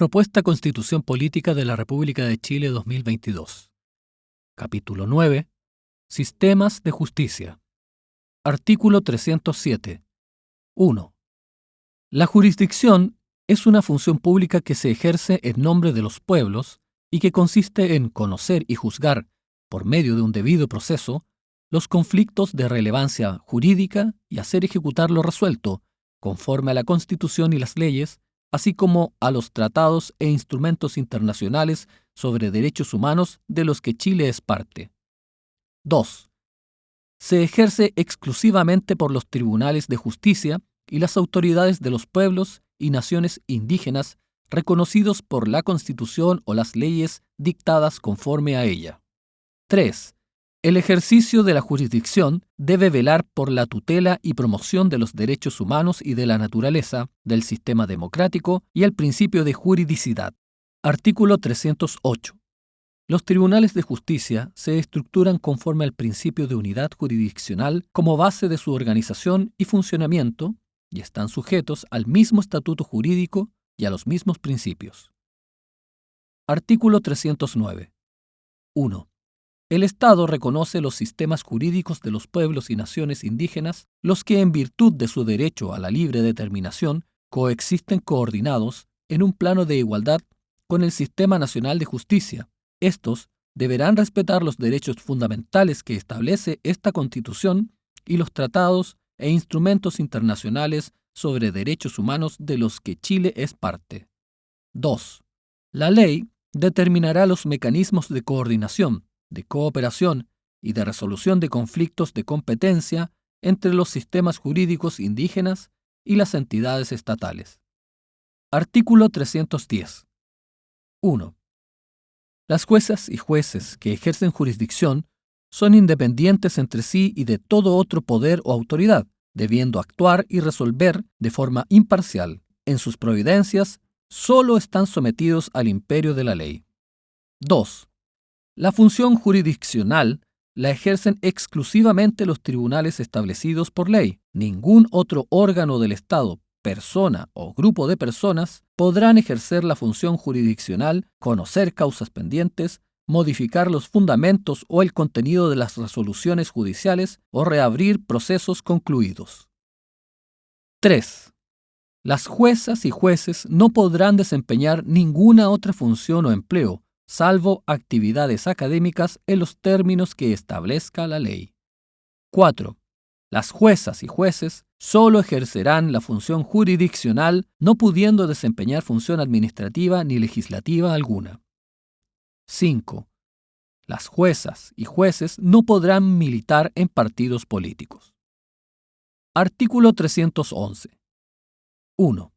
Propuesta Constitución Política de la República de Chile 2022. Capítulo 9. Sistemas de Justicia. Artículo 307. 1. La jurisdicción es una función pública que se ejerce en nombre de los pueblos y que consiste en conocer y juzgar, por medio de un debido proceso, los conflictos de relevancia jurídica y hacer ejecutar lo resuelto, conforme a la Constitución y las leyes, así como a los tratados e instrumentos internacionales sobre derechos humanos de los que Chile es parte. 2. Se ejerce exclusivamente por los tribunales de justicia y las autoridades de los pueblos y naciones indígenas reconocidos por la Constitución o las leyes dictadas conforme a ella. 3. El ejercicio de la jurisdicción debe velar por la tutela y promoción de los derechos humanos y de la naturaleza, del sistema democrático y el principio de juridicidad. Artículo 308. Los tribunales de justicia se estructuran conforme al principio de unidad jurisdiccional como base de su organización y funcionamiento y están sujetos al mismo estatuto jurídico y a los mismos principios. Artículo 309. 1. El Estado reconoce los sistemas jurídicos de los pueblos y naciones indígenas, los que en virtud de su derecho a la libre determinación coexisten coordinados en un plano de igualdad con el Sistema Nacional de Justicia. Estos deberán respetar los derechos fundamentales que establece esta Constitución y los tratados e instrumentos internacionales sobre derechos humanos de los que Chile es parte. 2. La ley determinará los mecanismos de coordinación, de cooperación y de resolución de conflictos de competencia entre los sistemas jurídicos indígenas y las entidades estatales. Artículo 310. 1. Las juezas y jueces que ejercen jurisdicción son independientes entre sí y de todo otro poder o autoridad, debiendo actuar y resolver de forma imparcial. En sus providencias solo están sometidos al imperio de la ley. 2. La función jurisdiccional la ejercen exclusivamente los tribunales establecidos por ley. Ningún otro órgano del Estado, persona o grupo de personas podrán ejercer la función jurisdiccional, conocer causas pendientes, modificar los fundamentos o el contenido de las resoluciones judiciales o reabrir procesos concluidos. 3. Las juezas y jueces no podrán desempeñar ninguna otra función o empleo, salvo actividades académicas en los términos que establezca la ley. 4. Las juezas y jueces solo ejercerán la función jurisdiccional, no pudiendo desempeñar función administrativa ni legislativa alguna. 5. Las juezas y jueces no podrán militar en partidos políticos. Artículo 311. 1.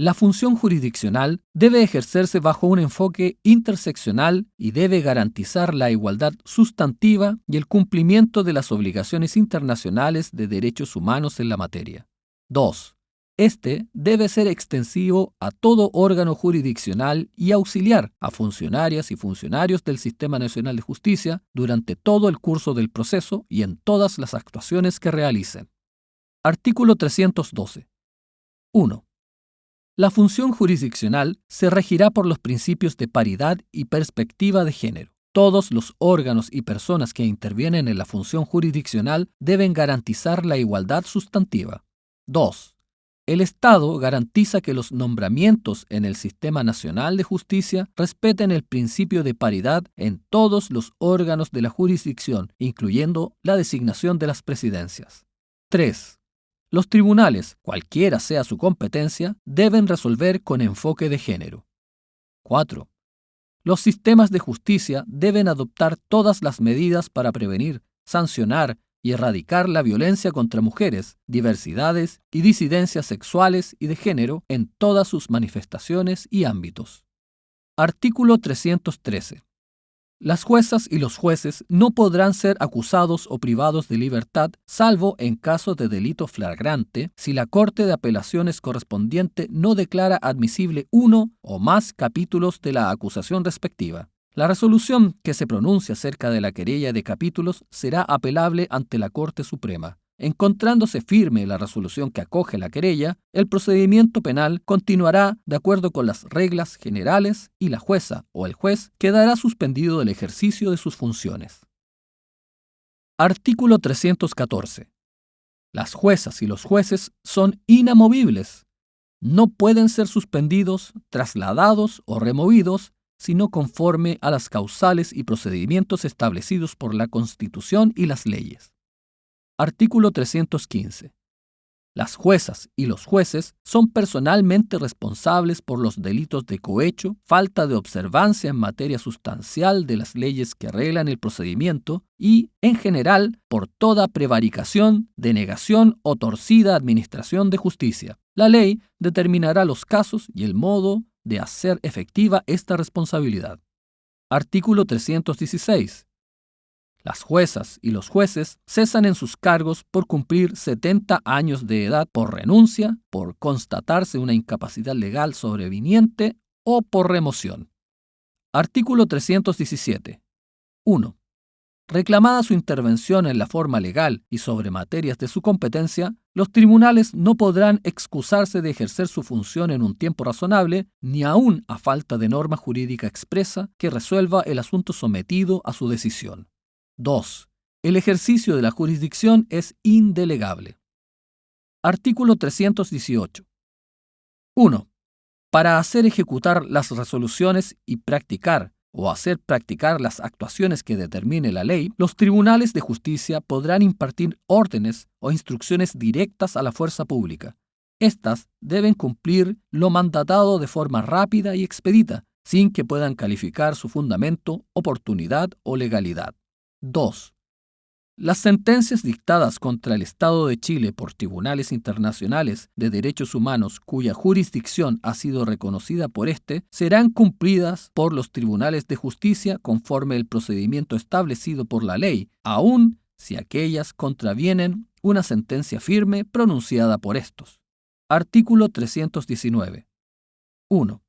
La función jurisdiccional debe ejercerse bajo un enfoque interseccional y debe garantizar la igualdad sustantiva y el cumplimiento de las obligaciones internacionales de derechos humanos en la materia. 2. Este debe ser extensivo a todo órgano jurisdiccional y auxiliar a funcionarias y funcionarios del Sistema Nacional de Justicia durante todo el curso del proceso y en todas las actuaciones que realicen. Artículo 312. 1. La función jurisdiccional se regirá por los principios de paridad y perspectiva de género. Todos los órganos y personas que intervienen en la función jurisdiccional deben garantizar la igualdad sustantiva. 2. El Estado garantiza que los nombramientos en el Sistema Nacional de Justicia respeten el principio de paridad en todos los órganos de la jurisdicción, incluyendo la designación de las presidencias. 3. Los tribunales, cualquiera sea su competencia, deben resolver con enfoque de género. 4. Los sistemas de justicia deben adoptar todas las medidas para prevenir, sancionar y erradicar la violencia contra mujeres, diversidades y disidencias sexuales y de género en todas sus manifestaciones y ámbitos. Artículo 313. Las juezas y los jueces no podrán ser acusados o privados de libertad, salvo en caso de delito flagrante, si la Corte de Apelaciones correspondiente no declara admisible uno o más capítulos de la acusación respectiva. La resolución que se pronuncie acerca de la querella de capítulos será apelable ante la Corte Suprema. Encontrándose firme la resolución que acoge la querella, el procedimiento penal continuará de acuerdo con las reglas generales y la jueza o el juez quedará suspendido del ejercicio de sus funciones. Artículo 314. Las juezas y los jueces son inamovibles. No pueden ser suspendidos, trasladados o removidos sino conforme a las causales y procedimientos establecidos por la Constitución y las leyes. Artículo 315. Las juezas y los jueces son personalmente responsables por los delitos de cohecho, falta de observancia en materia sustancial de las leyes que arreglan el procedimiento y, en general, por toda prevaricación, denegación o torcida administración de justicia. La ley determinará los casos y el modo de hacer efectiva esta responsabilidad. Artículo 316. Las juezas y los jueces cesan en sus cargos por cumplir 70 años de edad por renuncia, por constatarse una incapacidad legal sobreviniente o por remoción. Artículo 317. 1. Reclamada su intervención en la forma legal y sobre materias de su competencia, los tribunales no podrán excusarse de ejercer su función en un tiempo razonable, ni aun a falta de norma jurídica expresa que resuelva el asunto sometido a su decisión. 2. El ejercicio de la jurisdicción es indelegable. Artículo 318. 1. Para hacer ejecutar las resoluciones y practicar o hacer practicar las actuaciones que determine la ley, los tribunales de justicia podrán impartir órdenes o instrucciones directas a la fuerza pública. Estas deben cumplir lo mandatado de forma rápida y expedita, sin que puedan calificar su fundamento, oportunidad o legalidad. 2. Las sentencias dictadas contra el Estado de Chile por tribunales internacionales de derechos humanos cuya jurisdicción ha sido reconocida por éste serán cumplidas por los tribunales de justicia conforme el procedimiento establecido por la ley, aun si aquellas contravienen una sentencia firme pronunciada por estos. Artículo 319. 1.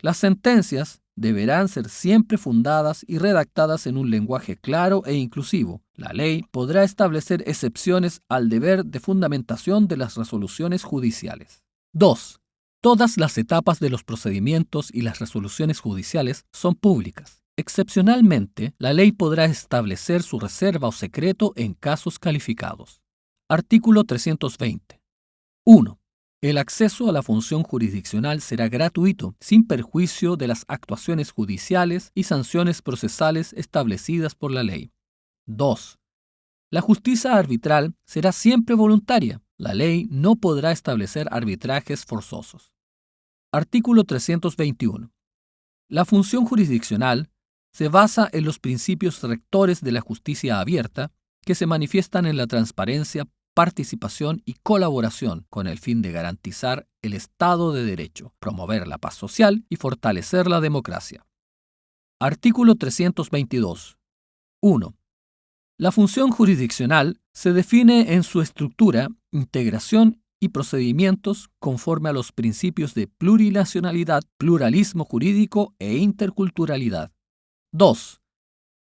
Las sentencias deberán ser siempre fundadas y redactadas en un lenguaje claro e inclusivo. La ley podrá establecer excepciones al deber de fundamentación de las resoluciones judiciales. 2. Todas las etapas de los procedimientos y las resoluciones judiciales son públicas. Excepcionalmente, la ley podrá establecer su reserva o secreto en casos calificados. Artículo 320. 1. El acceso a la función jurisdiccional será gratuito, sin perjuicio de las actuaciones judiciales y sanciones procesales establecidas por la ley. 2. La justicia arbitral será siempre voluntaria. La ley no podrá establecer arbitrajes forzosos. Artículo 321. La función jurisdiccional se basa en los principios rectores de la justicia abierta que se manifiestan en la transparencia, participación y colaboración con el fin de garantizar el Estado de Derecho, promover la paz social y fortalecer la democracia. Artículo 322. 1. La función jurisdiccional se define en su estructura, integración y procedimientos conforme a los principios de plurinacionalidad, pluralismo jurídico e interculturalidad. 2.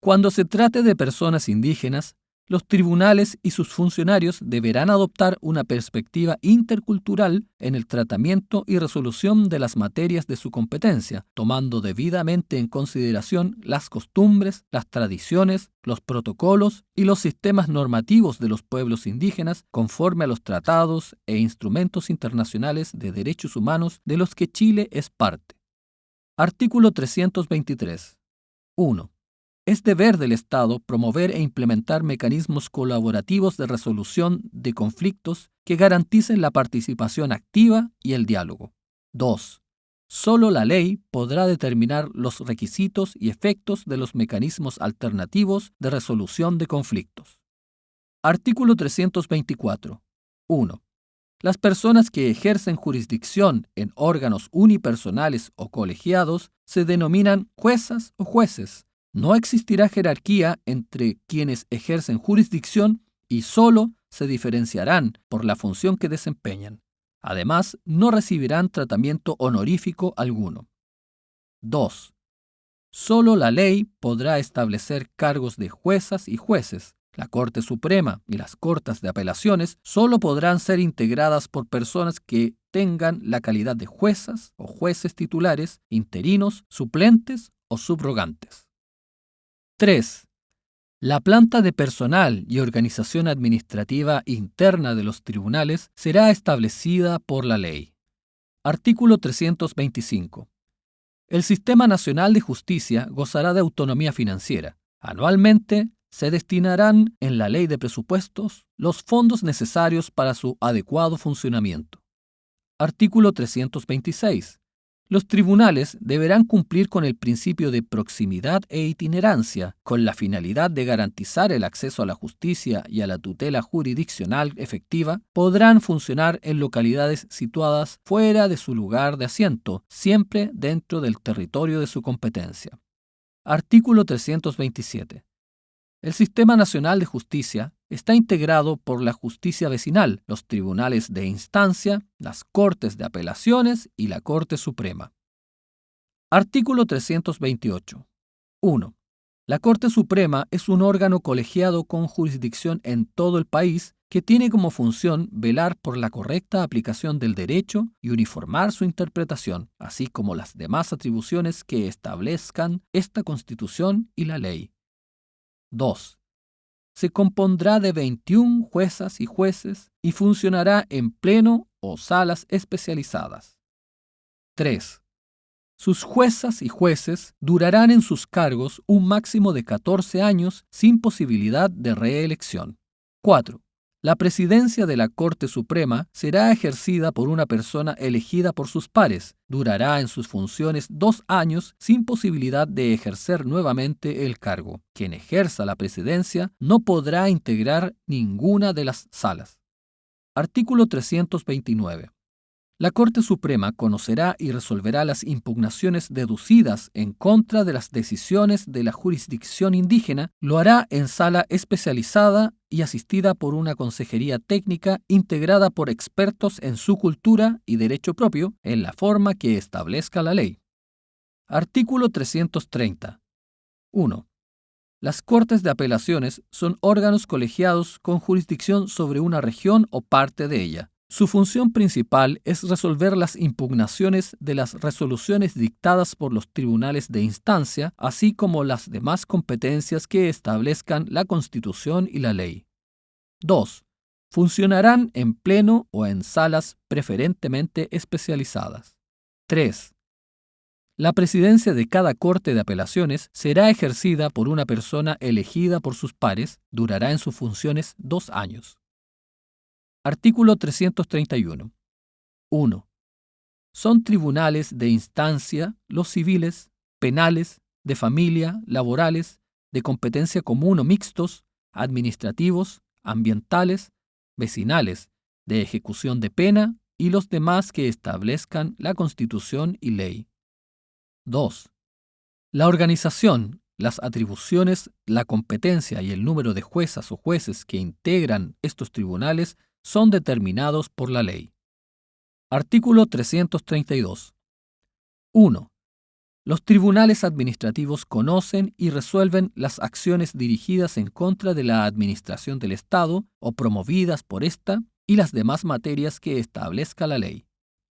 Cuando se trate de personas indígenas, los tribunales y sus funcionarios deberán adoptar una perspectiva intercultural en el tratamiento y resolución de las materias de su competencia, tomando debidamente en consideración las costumbres, las tradiciones, los protocolos y los sistemas normativos de los pueblos indígenas conforme a los tratados e instrumentos internacionales de derechos humanos de los que Chile es parte. Artículo 323. 1. Es deber del Estado promover e implementar mecanismos colaborativos de resolución de conflictos que garanticen la participación activa y el diálogo. 2. Solo la ley podrá determinar los requisitos y efectos de los mecanismos alternativos de resolución de conflictos. Artículo 324. 1. Las personas que ejercen jurisdicción en órganos unipersonales o colegiados se denominan juezas o jueces no existirá jerarquía entre quienes ejercen jurisdicción y solo se diferenciarán por la función que desempeñan. Además, no recibirán tratamiento honorífico alguno. 2. Solo la ley podrá establecer cargos de juezas y jueces. La Corte Suprema y las Cortes de Apelaciones solo podrán ser integradas por personas que tengan la calidad de juezas o jueces titulares, interinos, suplentes o subrogantes. 3. La planta de personal y organización administrativa interna de los tribunales será establecida por la ley. Artículo 325. El Sistema Nacional de Justicia gozará de autonomía financiera. Anualmente se destinarán en la ley de presupuestos los fondos necesarios para su adecuado funcionamiento. Artículo 326. Los tribunales deberán cumplir con el principio de proximidad e itinerancia, con la finalidad de garantizar el acceso a la justicia y a la tutela jurisdiccional efectiva, podrán funcionar en localidades situadas fuera de su lugar de asiento, siempre dentro del territorio de su competencia. Artículo 327. El Sistema Nacional de Justicia está integrado por la justicia vecinal, los tribunales de instancia, las Cortes de Apelaciones y la Corte Suprema. Artículo 328. 1. La Corte Suprema es un órgano colegiado con jurisdicción en todo el país que tiene como función velar por la correcta aplicación del derecho y uniformar su interpretación, así como las demás atribuciones que establezcan esta Constitución y la ley. 2. Se compondrá de 21 juezas y jueces y funcionará en pleno o salas especializadas. 3. Sus juezas y jueces durarán en sus cargos un máximo de 14 años sin posibilidad de reelección. 4. La presidencia de la Corte Suprema será ejercida por una persona elegida por sus pares. Durará en sus funciones dos años sin posibilidad de ejercer nuevamente el cargo. Quien ejerza la presidencia no podrá integrar ninguna de las salas. Artículo 329. La Corte Suprema conocerá y resolverá las impugnaciones deducidas en contra de las decisiones de la jurisdicción indígena, lo hará en sala especializada y asistida por una consejería técnica integrada por expertos en su cultura y derecho propio, en la forma que establezca la ley. Artículo 330. 1. Las Cortes de Apelaciones son órganos colegiados con jurisdicción sobre una región o parte de ella. Su función principal es resolver las impugnaciones de las resoluciones dictadas por los tribunales de instancia, así como las demás competencias que establezcan la Constitución y la ley. 2. Funcionarán en pleno o en salas preferentemente especializadas. 3. La presidencia de cada Corte de Apelaciones será ejercida por una persona elegida por sus pares, durará en sus funciones dos años. Artículo 331. 1. Son tribunales de instancia los civiles, penales, de familia, laborales, de competencia común o mixtos, administrativos, ambientales, vecinales, de ejecución de pena y los demás que establezcan la Constitución y ley. 2. La organización, las atribuciones, la competencia y el número de juezas o jueces que integran estos tribunales son determinados por la ley. Artículo 332. 1. Los tribunales administrativos conocen y resuelven las acciones dirigidas en contra de la administración del Estado o promovidas por ésta y las demás materias que establezca la ley.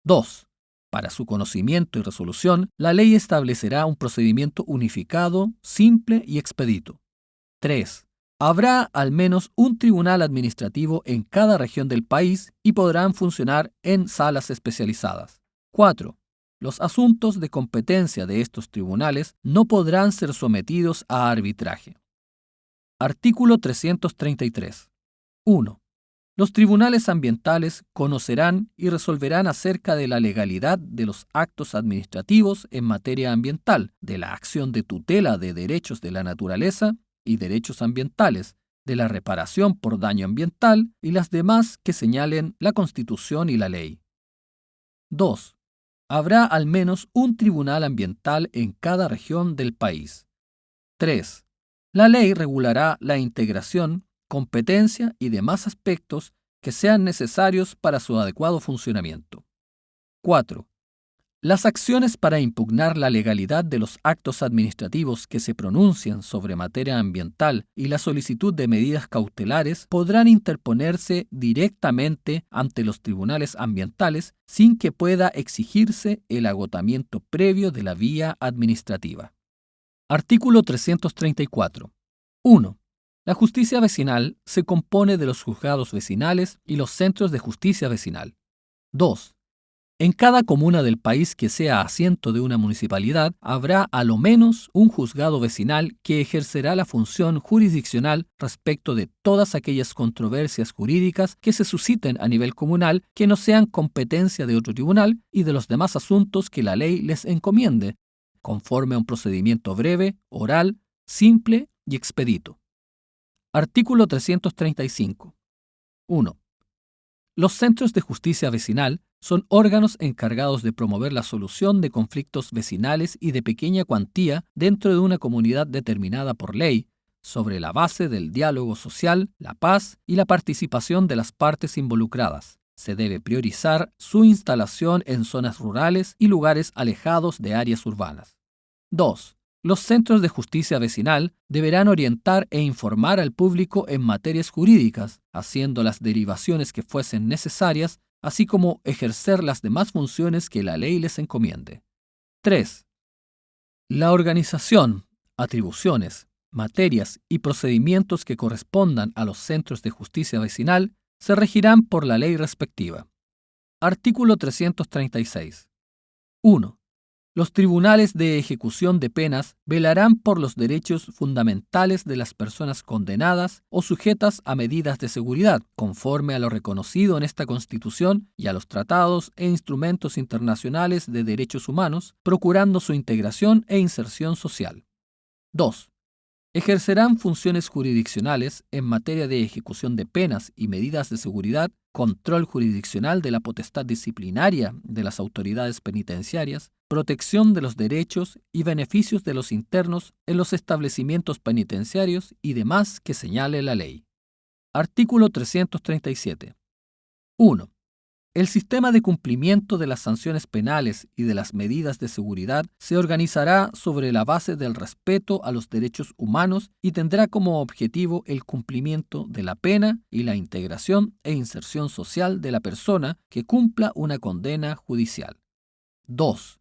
2. Para su conocimiento y resolución, la ley establecerá un procedimiento unificado, simple y expedito. 3. Habrá al menos un tribunal administrativo en cada región del país y podrán funcionar en salas especializadas. 4. Los asuntos de competencia de estos tribunales no podrán ser sometidos a arbitraje. Artículo 333. 1. Los tribunales ambientales conocerán y resolverán acerca de la legalidad de los actos administrativos en materia ambiental, de la acción de tutela de derechos de la naturaleza y derechos ambientales, de la reparación por daño ambiental y las demás que señalen la Constitución y la ley. 2. Habrá al menos un tribunal ambiental en cada región del país. 3. La ley regulará la integración, competencia y demás aspectos que sean necesarios para su adecuado funcionamiento. 4. Las acciones para impugnar la legalidad de los actos administrativos que se pronuncian sobre materia ambiental y la solicitud de medidas cautelares podrán interponerse directamente ante los tribunales ambientales sin que pueda exigirse el agotamiento previo de la vía administrativa. Artículo 334. 1. La justicia vecinal se compone de los juzgados vecinales y los centros de justicia vecinal. 2. En cada comuna del país que sea asiento de una municipalidad, habrá a lo menos un juzgado vecinal que ejercerá la función jurisdiccional respecto de todas aquellas controversias jurídicas que se susciten a nivel comunal que no sean competencia de otro tribunal y de los demás asuntos que la ley les encomiende, conforme a un procedimiento breve, oral, simple y expedito. Artículo 335. 1. Los centros de justicia vecinal son órganos encargados de promover la solución de conflictos vecinales y de pequeña cuantía dentro de una comunidad determinada por ley, sobre la base del diálogo social, la paz y la participación de las partes involucradas. Se debe priorizar su instalación en zonas rurales y lugares alejados de áreas urbanas. 2. Los centros de justicia vecinal deberán orientar e informar al público en materias jurídicas, haciendo las derivaciones que fuesen necesarias así como ejercer las demás funciones que la ley les encomiende. 3. La organización, atribuciones, materias y procedimientos que correspondan a los centros de justicia vecinal se regirán por la ley respectiva. Artículo 336. 1. Los tribunales de ejecución de penas velarán por los derechos fundamentales de las personas condenadas o sujetas a medidas de seguridad, conforme a lo reconocido en esta Constitución y a los tratados e instrumentos internacionales de derechos humanos, procurando su integración e inserción social. 2 ejercerán funciones jurisdiccionales en materia de ejecución de penas y medidas de seguridad, control jurisdiccional de la potestad disciplinaria de las autoridades penitenciarias, protección de los derechos y beneficios de los internos en los establecimientos penitenciarios y demás que señale la ley. Artículo 337. 1. El sistema de cumplimiento de las sanciones penales y de las medidas de seguridad se organizará sobre la base del respeto a los derechos humanos y tendrá como objetivo el cumplimiento de la pena y la integración e inserción social de la persona que cumpla una condena judicial. 2.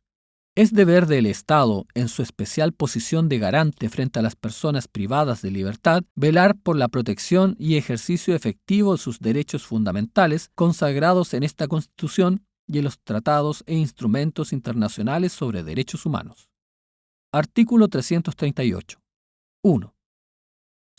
Es deber del Estado, en su especial posición de garante frente a las personas privadas de libertad, velar por la protección y ejercicio efectivo de sus derechos fundamentales consagrados en esta Constitución y en los tratados e instrumentos internacionales sobre derechos humanos. Artículo 338. 1.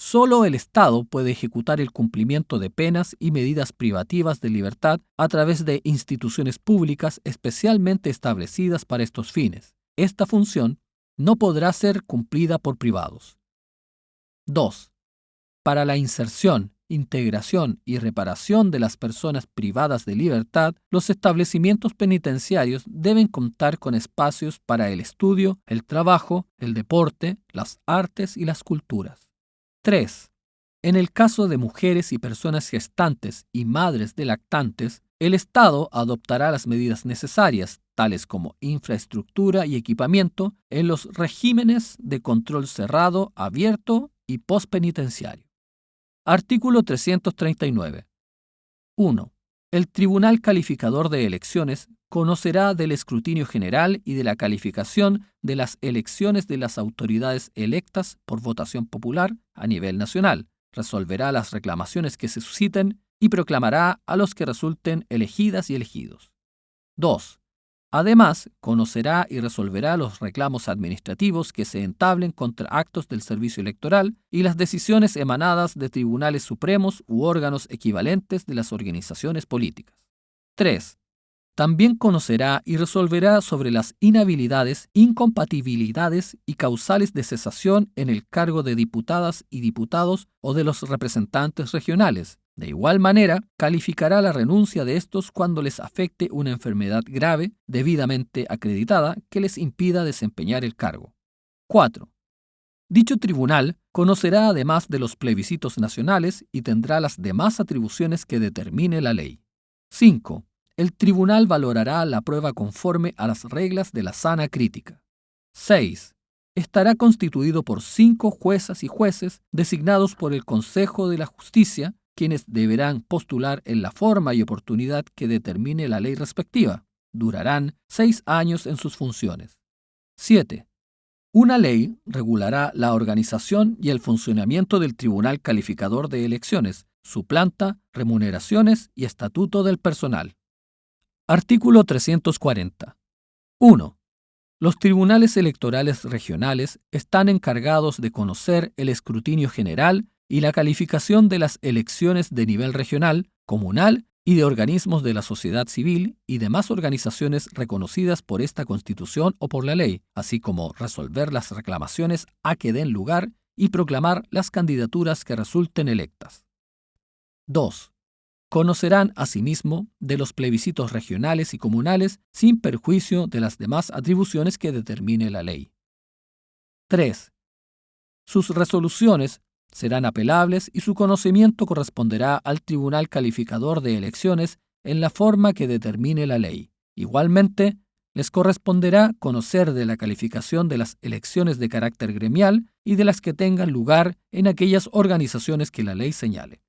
Solo el Estado puede ejecutar el cumplimiento de penas y medidas privativas de libertad a través de instituciones públicas especialmente establecidas para estos fines. Esta función no podrá ser cumplida por privados. 2. Para la inserción, integración y reparación de las personas privadas de libertad, los establecimientos penitenciarios deben contar con espacios para el estudio, el trabajo, el deporte, las artes y las culturas. 3. En el caso de mujeres y personas gestantes y madres de lactantes, el Estado adoptará las medidas necesarias, tales como infraestructura y equipamiento, en los regímenes de control cerrado, abierto y postpenitenciario. Artículo 339. 1. El Tribunal Calificador de Elecciones conocerá del escrutinio general y de la calificación de las elecciones de las autoridades electas por votación popular a nivel nacional, resolverá las reclamaciones que se susciten y proclamará a los que resulten elegidas y elegidos. 2. Además, conocerá y resolverá los reclamos administrativos que se entablen contra actos del servicio electoral y las decisiones emanadas de tribunales supremos u órganos equivalentes de las organizaciones políticas. 3 también conocerá y resolverá sobre las inhabilidades, incompatibilidades y causales de cesación en el cargo de diputadas y diputados o de los representantes regionales. De igual manera, calificará la renuncia de estos cuando les afecte una enfermedad grave, debidamente acreditada, que les impida desempeñar el cargo. 4. Dicho tribunal conocerá además de los plebiscitos nacionales y tendrá las demás atribuciones que determine la ley. 5 el tribunal valorará la prueba conforme a las reglas de la sana crítica. 6. Estará constituido por cinco juezas y jueces designados por el Consejo de la Justicia, quienes deberán postular en la forma y oportunidad que determine la ley respectiva. Durarán seis años en sus funciones. 7. Una ley regulará la organización y el funcionamiento del Tribunal Calificador de Elecciones, su planta, remuneraciones y estatuto del personal. Artículo 340. 1. Los tribunales electorales regionales están encargados de conocer el escrutinio general y la calificación de las elecciones de nivel regional, comunal y de organismos de la sociedad civil y demás organizaciones reconocidas por esta Constitución o por la ley, así como resolver las reclamaciones a que den lugar y proclamar las candidaturas que resulten electas. 2. Conocerán asimismo de los plebiscitos regionales y comunales sin perjuicio de las demás atribuciones que determine la ley. 3. Sus resoluciones serán apelables y su conocimiento corresponderá al Tribunal Calificador de Elecciones en la forma que determine la ley. Igualmente, les corresponderá conocer de la calificación de las elecciones de carácter gremial y de las que tengan lugar en aquellas organizaciones que la ley señale.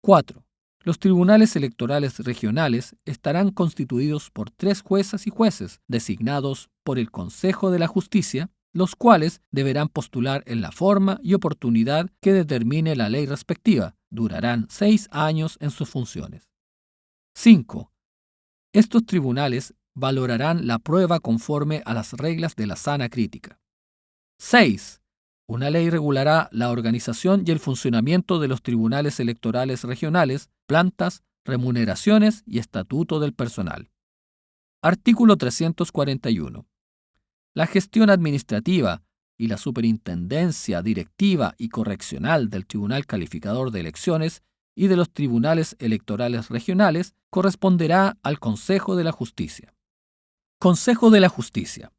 4. Los tribunales electorales regionales estarán constituidos por tres juezas y jueces designados por el Consejo de la Justicia los cuales deberán postular en la forma y oportunidad que determine la ley respectiva. Durarán seis años en sus funciones. 5. Estos tribunales valorarán la prueba conforme a las reglas de la sana crítica. 6. Una ley regulará la organización y el funcionamiento de los tribunales electorales regionales, plantas, remuneraciones y estatuto del personal. Artículo 341. La gestión administrativa y la superintendencia directiva y correccional del Tribunal Calificador de Elecciones y de los tribunales electorales regionales corresponderá al Consejo de la Justicia. Consejo de la Justicia.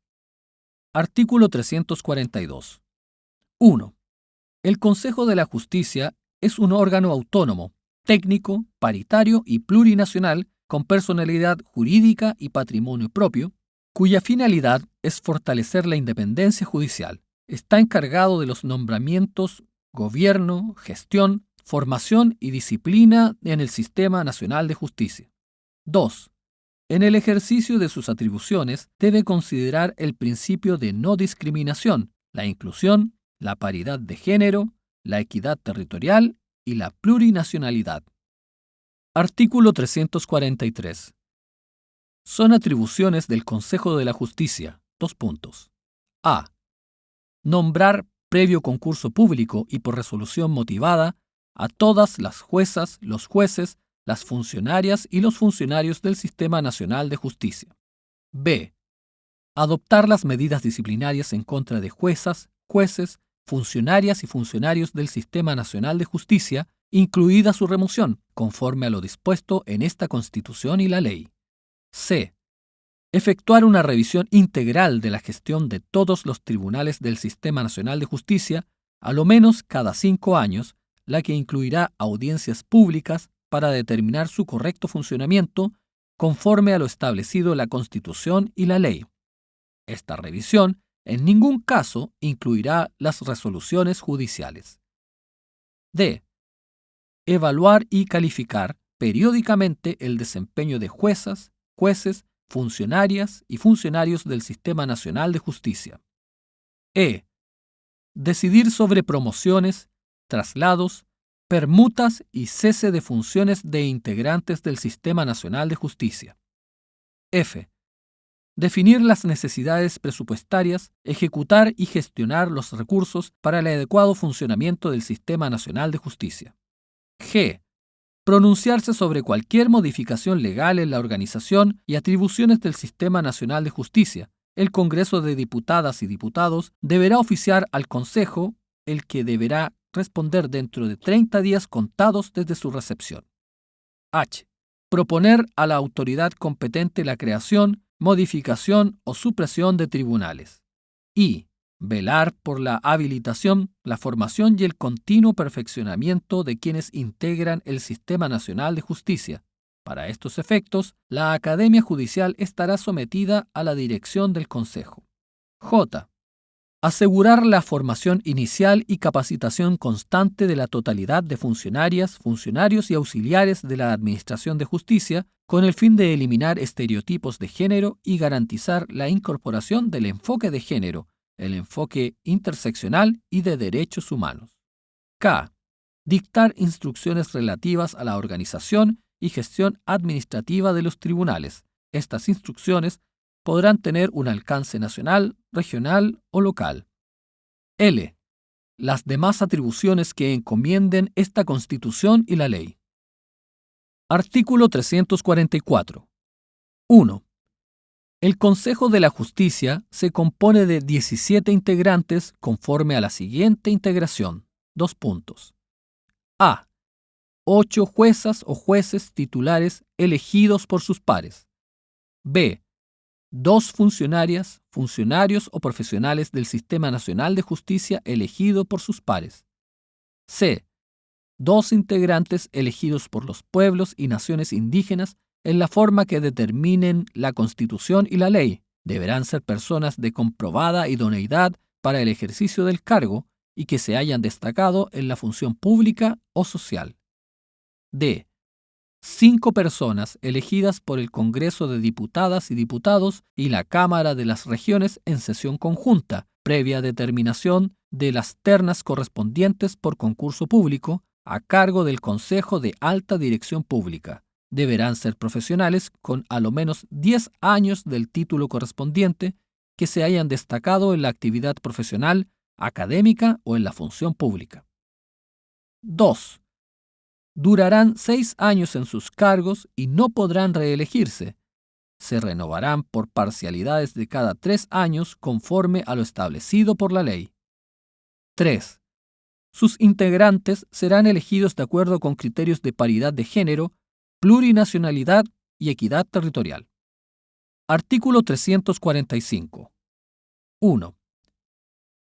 Artículo 342. 1. El Consejo de la Justicia es un órgano autónomo, técnico, paritario y plurinacional con personalidad jurídica y patrimonio propio, cuya finalidad es fortalecer la independencia judicial. Está encargado de los nombramientos, gobierno, gestión, formación y disciplina en el Sistema Nacional de Justicia. 2. En el ejercicio de sus atribuciones debe considerar el principio de no discriminación, la inclusión, la paridad de género, la equidad territorial y la plurinacionalidad. Artículo 343 son atribuciones del Consejo de la Justicia. Dos puntos. A. Nombrar previo concurso público y por resolución motivada a todas las juezas, los jueces, las funcionarias y los funcionarios del Sistema Nacional de Justicia. B. Adoptar las medidas disciplinarias en contra de juezas, jueces, funcionarias y funcionarios del Sistema Nacional de Justicia, incluida su remoción, conforme a lo dispuesto en esta Constitución y la ley. C. Efectuar una revisión integral de la gestión de todos los tribunales del Sistema Nacional de Justicia, a lo menos cada cinco años, la que incluirá audiencias públicas para determinar su correcto funcionamiento conforme a lo establecido en la Constitución y la ley. Esta revisión en ningún caso incluirá las resoluciones judiciales. D. Evaluar y calificar periódicamente el desempeño de juezas, jueces, funcionarias y funcionarios del Sistema Nacional de Justicia. E. Decidir sobre promociones, traslados, permutas y cese de funciones de integrantes del Sistema Nacional de Justicia. F. Definir las necesidades presupuestarias, ejecutar y gestionar los recursos para el adecuado funcionamiento del Sistema Nacional de Justicia. G pronunciarse sobre cualquier modificación legal en la organización y atribuciones del Sistema Nacional de Justicia. El Congreso de Diputadas y Diputados deberá oficiar al Consejo, el que deberá responder dentro de 30 días contados desde su recepción. H. Proponer a la autoridad competente la creación, modificación o supresión de tribunales. I velar por la habilitación, la formación y el continuo perfeccionamiento de quienes integran el Sistema Nacional de Justicia, Para estos efectos, la Academia Judicial estará sometida a la dirección del Consejo. J. Asegurar la formación inicial y capacitación constante de la totalidad de funcionarias, funcionarios y auxiliares de la Administración de Justicia con el fin de eliminar estereotipos de género y garantizar la incorporación del enfoque de género, el enfoque interseccional y de derechos humanos. K. Dictar instrucciones relativas a la organización y gestión administrativa de los tribunales. Estas instrucciones podrán tener un alcance nacional, regional o local. L. Las demás atribuciones que encomienden esta Constitución y la ley. Artículo 344. 1. El Consejo de la Justicia se compone de 17 integrantes conforme a la siguiente integración. Dos puntos. A. Ocho juezas o jueces titulares elegidos por sus pares. B dos funcionarias, funcionarios o profesionales del Sistema Nacional de Justicia elegido por sus pares. C. Dos integrantes elegidos por los pueblos y naciones indígenas en la forma que determinen la Constitución y la ley. Deberán ser personas de comprobada idoneidad para el ejercicio del cargo y que se hayan destacado en la función pública o social. D cinco personas elegidas por el Congreso de Diputadas y Diputados y la Cámara de las Regiones en sesión conjunta, previa determinación de las ternas correspondientes por concurso público a cargo del Consejo de Alta Dirección Pública. Deberán ser profesionales con a lo menos 10 años del título correspondiente que se hayan destacado en la actividad profesional, académica o en la función pública. 2 durarán seis años en sus cargos y no podrán reelegirse. Se renovarán por parcialidades de cada tres años conforme a lo establecido por la ley. 3. Sus integrantes serán elegidos de acuerdo con criterios de paridad de género, plurinacionalidad y equidad territorial. Artículo 345. 1.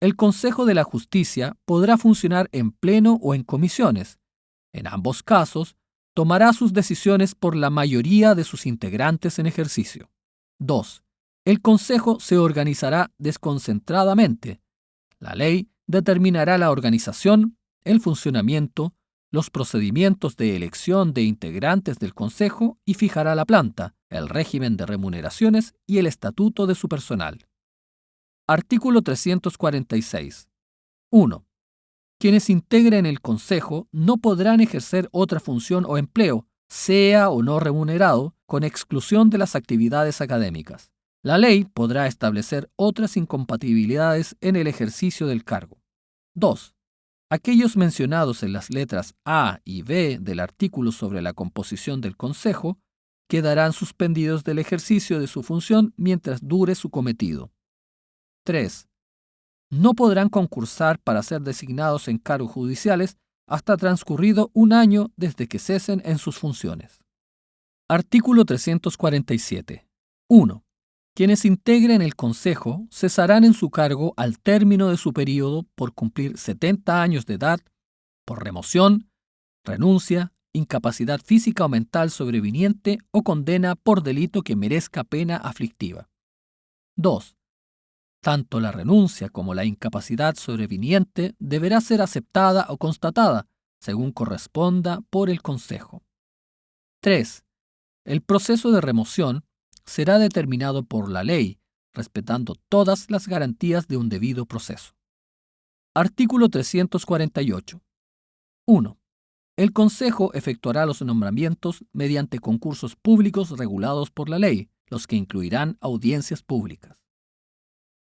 El Consejo de la Justicia podrá funcionar en pleno o en comisiones, en ambos casos, tomará sus decisiones por la mayoría de sus integrantes en ejercicio. 2. El Consejo se organizará desconcentradamente. La ley determinará la organización, el funcionamiento, los procedimientos de elección de integrantes del Consejo y fijará la planta, el régimen de remuneraciones y el estatuto de su personal. Artículo 346. 1 quienes integren el Consejo no podrán ejercer otra función o empleo, sea o no remunerado, con exclusión de las actividades académicas. La ley podrá establecer otras incompatibilidades en el ejercicio del cargo. 2. Aquellos mencionados en las letras A y B del artículo sobre la composición del Consejo quedarán suspendidos del ejercicio de su función mientras dure su cometido. 3 no podrán concursar para ser designados en cargos judiciales hasta transcurrido un año desde que cesen en sus funciones. Artículo 347. 1. Quienes integren el Consejo cesarán en su cargo al término de su periodo por cumplir 70 años de edad, por remoción, renuncia, incapacidad física o mental sobreviniente o condena por delito que merezca pena aflictiva. 2. Tanto la renuncia como la incapacidad sobreviniente deberá ser aceptada o constatada, según corresponda, por el Consejo. 3. El proceso de remoción será determinado por la ley, respetando todas las garantías de un debido proceso. Artículo 348. 1. El Consejo efectuará los nombramientos mediante concursos públicos regulados por la ley, los que incluirán audiencias públicas.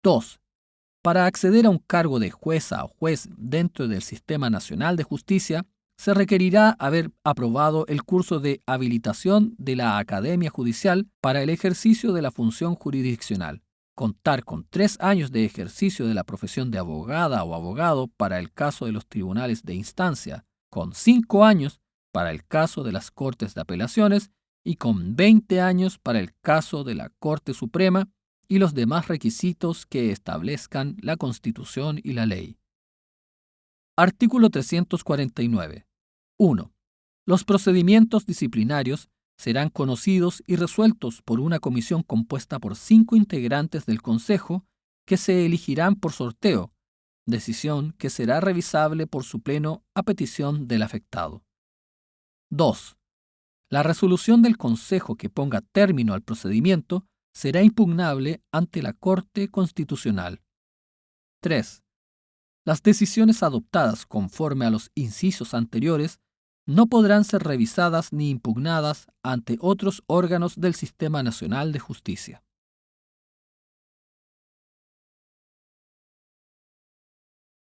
2. Para acceder a un cargo de jueza o juez dentro del Sistema Nacional de Justicia, se requerirá haber aprobado el curso de habilitación de la Academia Judicial para el ejercicio de la función jurisdiccional, contar con tres años de ejercicio de la profesión de abogada o abogado para el caso de los tribunales de instancia, con cinco años para el caso de las Cortes de Apelaciones y con 20 años para el caso de la Corte Suprema y los demás requisitos que establezcan la Constitución y la ley. Artículo 349. 1. Los procedimientos disciplinarios serán conocidos y resueltos por una comisión compuesta por cinco integrantes del Consejo que se elegirán por sorteo, decisión que será revisable por su pleno a petición del afectado. 2. La resolución del Consejo que ponga término al procedimiento será impugnable ante la Corte Constitucional. 3. Las decisiones adoptadas conforme a los incisos anteriores no podrán ser revisadas ni impugnadas ante otros órganos del Sistema Nacional de Justicia.